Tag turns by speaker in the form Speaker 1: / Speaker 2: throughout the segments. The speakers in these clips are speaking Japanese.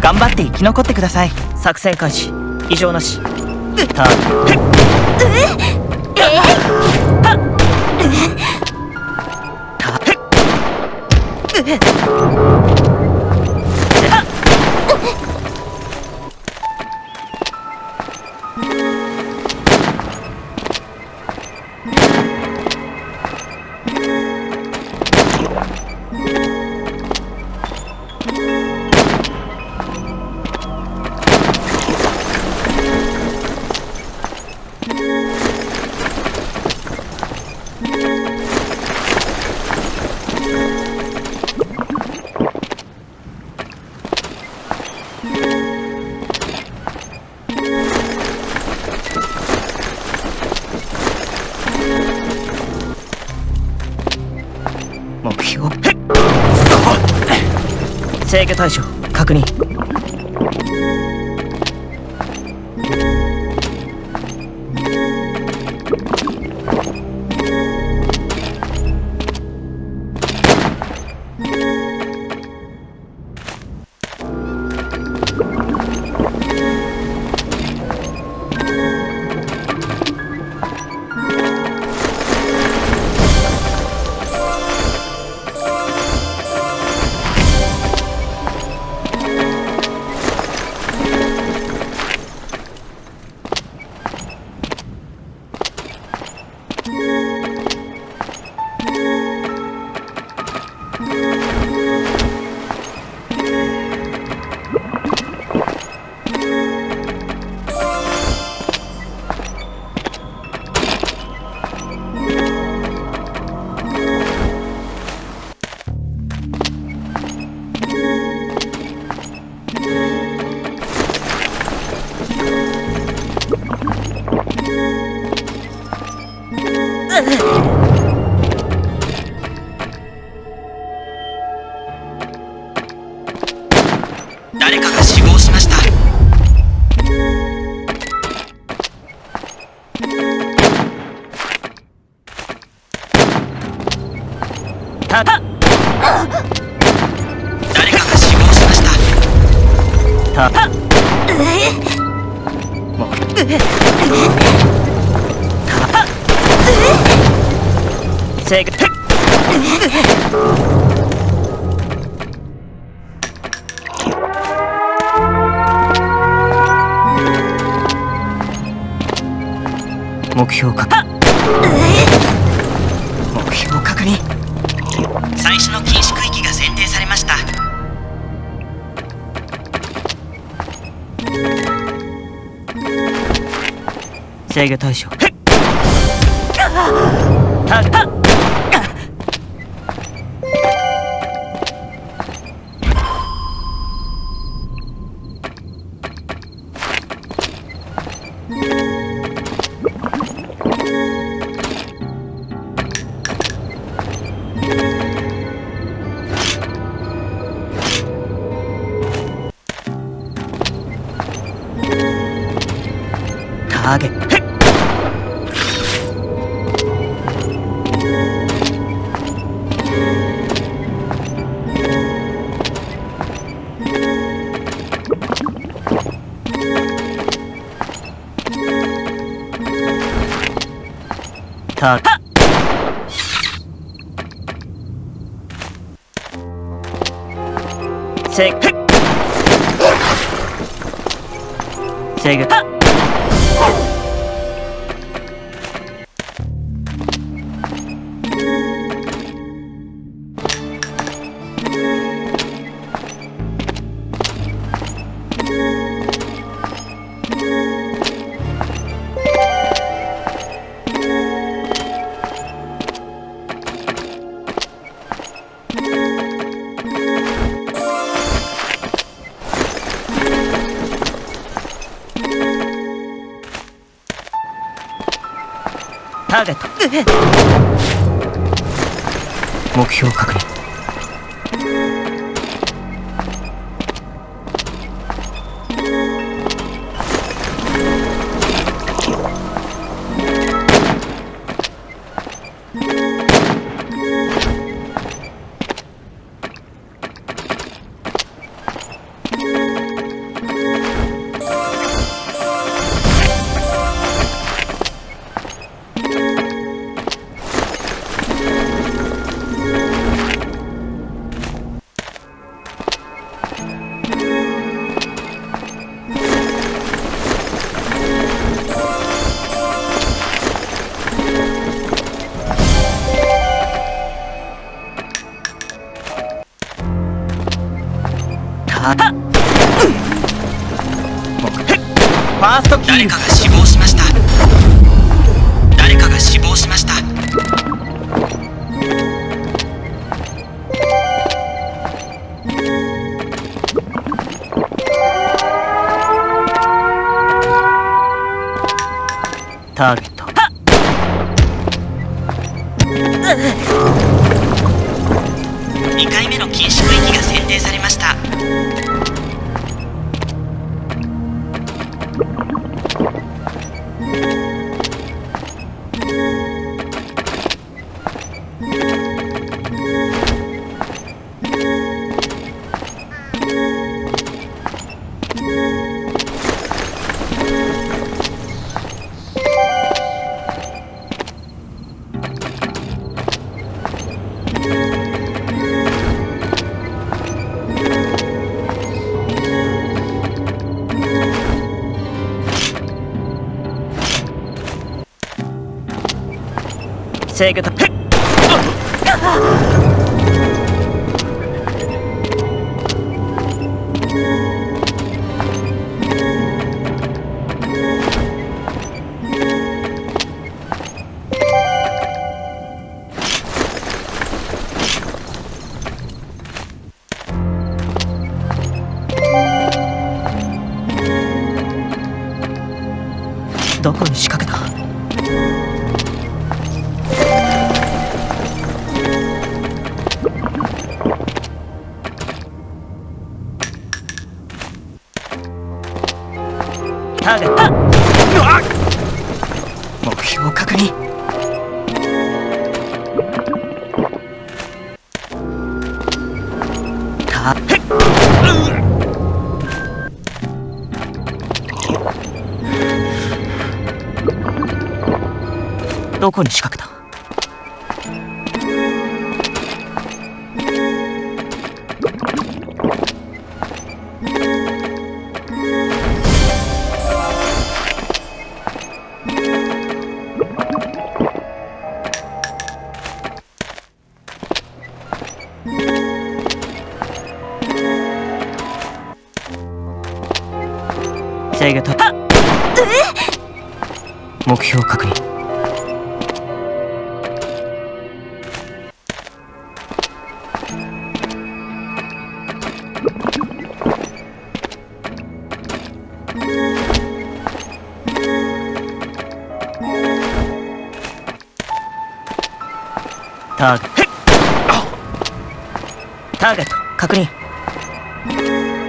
Speaker 1: 頑張って生き残ってください。作戦開始。異常なし。目標制御対象確認。誰かが死目標確認。目標確認。最初の禁止区域が選定されました。制御対象 ーゲットターゲット制御制目標確認。ファーストキー
Speaker 2: 誰かが死亡しました。誰かが死亡しました。
Speaker 1: ターゲット制御辺を確認。たへっ。どこに仕掛けた？制御と目標確認。ターゲット。ターゲット確認。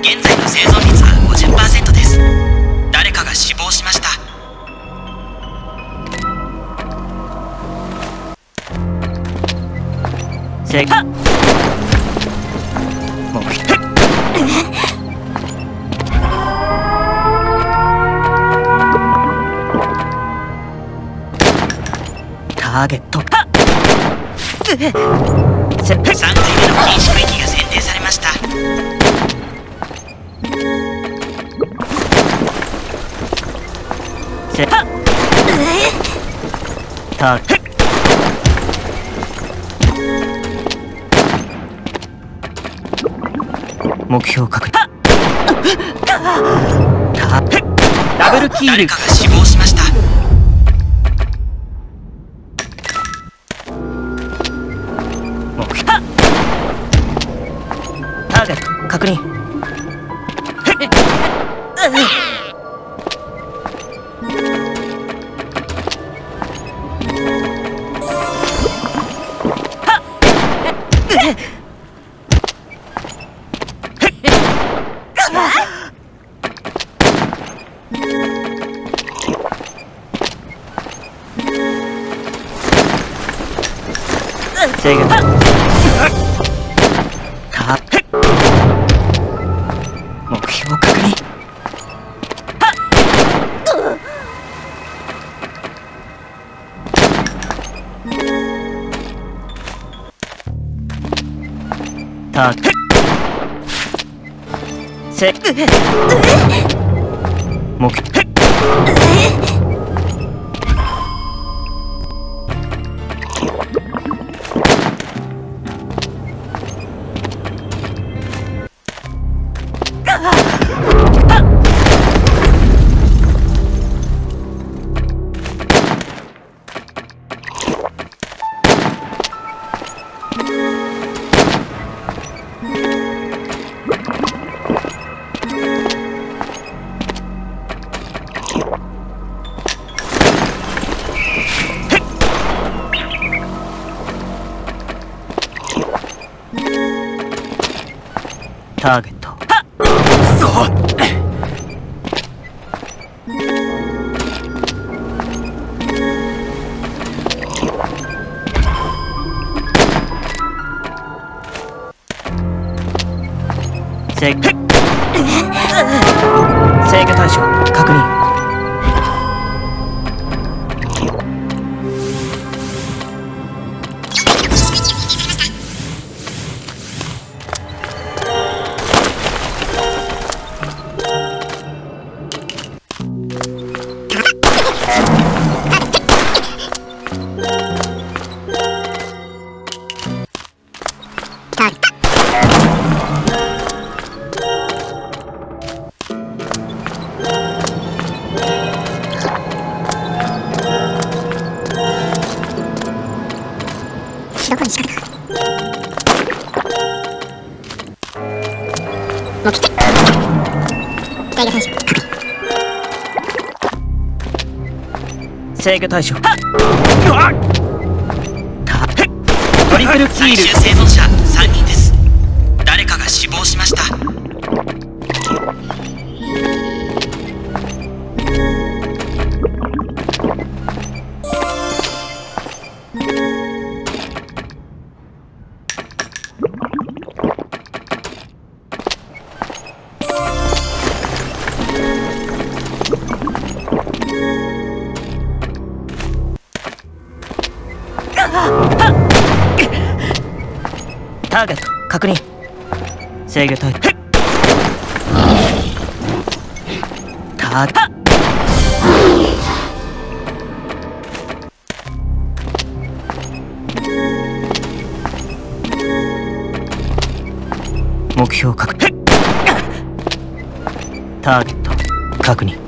Speaker 2: 現在の生存率は50%です
Speaker 1: 制御目標ターゲット。せ
Speaker 2: 3回目の禁止区域が選定されました。
Speaker 1: せタ目標確認タダブルキール。
Speaker 2: 誰かが死亡しました。
Speaker 1: 目標。ターゲット確認せ目制御。対象確認。
Speaker 3: どこに仕掛けた目的制御対象
Speaker 1: 制御対象はっトリプルキール
Speaker 2: 終生存者
Speaker 1: ターゲット確認。制御対ターゲット。目標確認。ターゲット確認。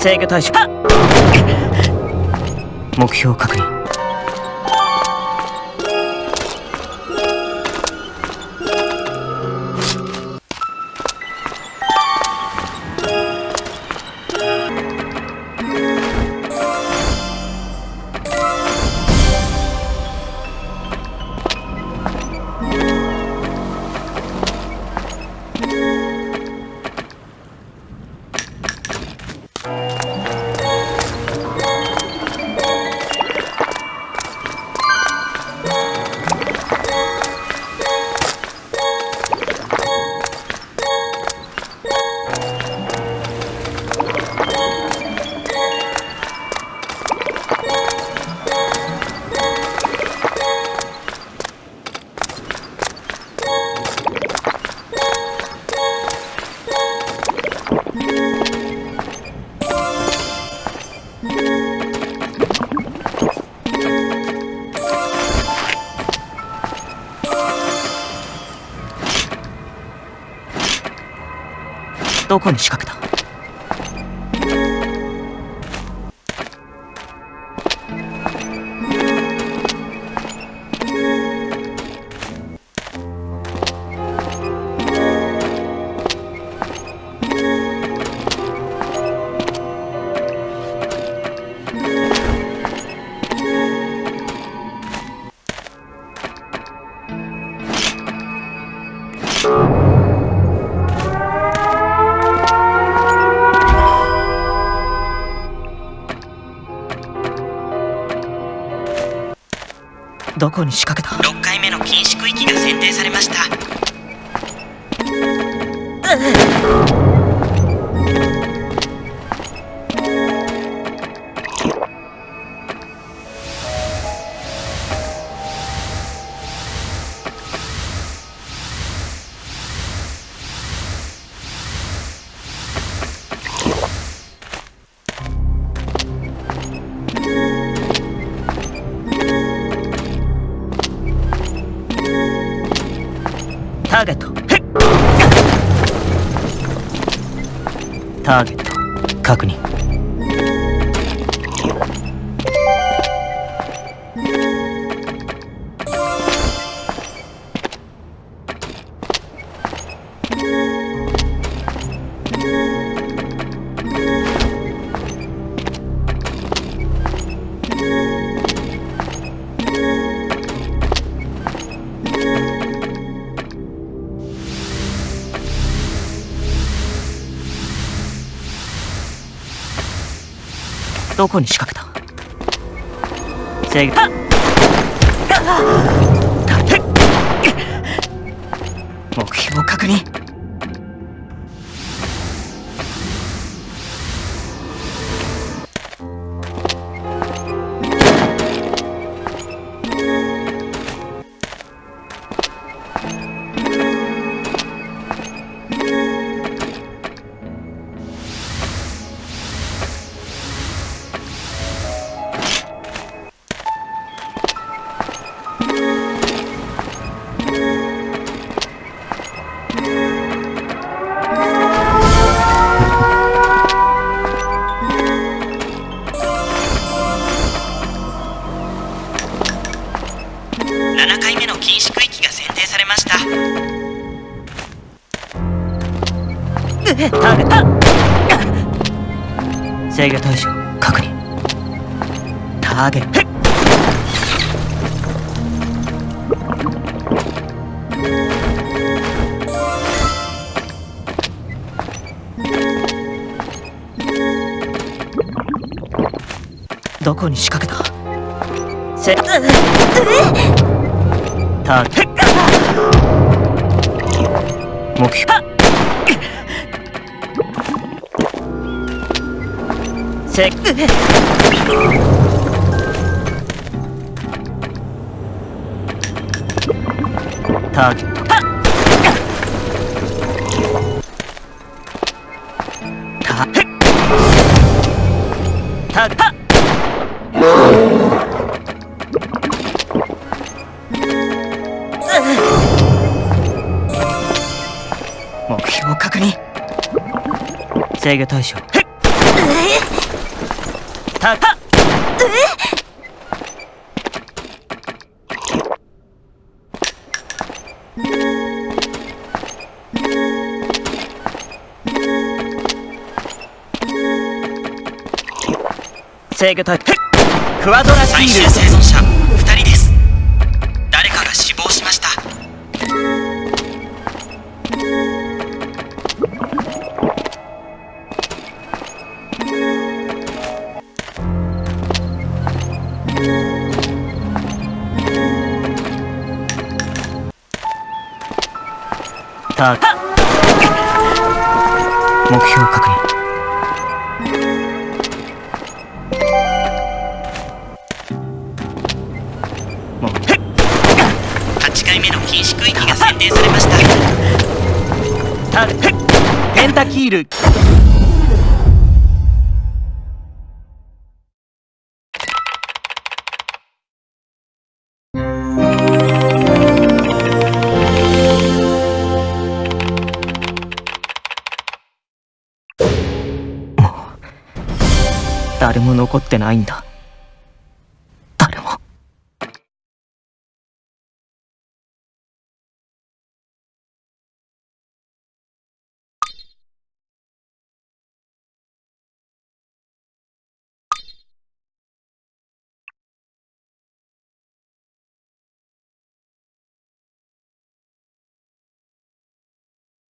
Speaker 1: 制御対象目標確認。どこに仕掛けた。どこに仕掛けた
Speaker 2: ？6回目の禁止区域が選定されました。
Speaker 1: ターゲット確認。どこに仕掛けた？制御目標確認。どこに仕掛けた？せターゲット目標。せターゲットタタタ制御対象。たた。制御対。クワドラ
Speaker 2: 最
Speaker 1: シール。
Speaker 2: 終生存者た。
Speaker 1: 目標確認。もう
Speaker 2: 8回目の禁止区域が選定されました。
Speaker 1: タペンタキールも残ってないんだ。